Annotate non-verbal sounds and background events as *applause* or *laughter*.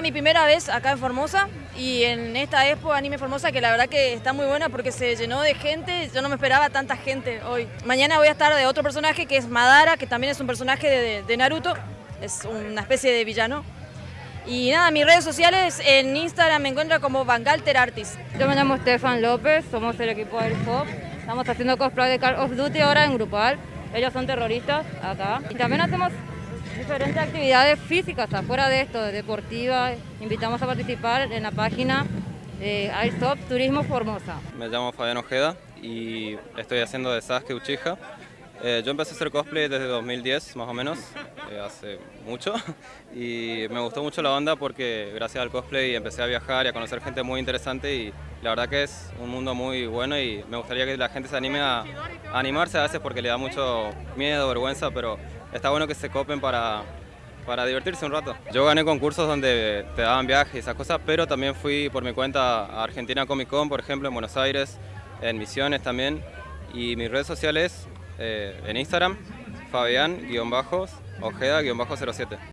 esta mi primera vez acá en Formosa y en esta Expo Anime Formosa que la verdad que está muy buena porque se llenó de gente, yo no me esperaba tanta gente hoy. Mañana voy a estar de otro personaje que es Madara, que también es un personaje de, de Naruto, es una especie de villano. Y nada, mis redes sociales en Instagram me encuentro como Vangalter Artist. Yo me llamo Stefan López, somos el equipo de Airsoft. Estamos haciendo cosplay de Call of Duty ahora en grupal. Ellos son terroristas acá. Y también hacemos diferentes actividades físicas afuera de esto, deportivas. Invitamos a participar en la página de Airsoft Turismo Formosa. Me llamo Fabián Ojeda y estoy haciendo de Sasuke Uchiha. Eh, yo empecé a hacer cosplay desde 2010 más o menos, eh, hace mucho, *laughs* y me gustó mucho la onda porque gracias al cosplay empecé a viajar y a conocer gente muy interesante y la verdad que es un mundo muy bueno y me gustaría que la gente se anime a, animarse a veces porque le da mucho miedo, vergüenza, pero está bueno que se copen para, para divertirse un rato. Yo gané concursos donde te daban viajes y esas cosas, pero también fui por mi cuenta a Argentina Comic Con, por ejemplo, en Buenos Aires, en Misiones también, y mis redes sociales eh, en Instagram, Fabián-Ojeda-07.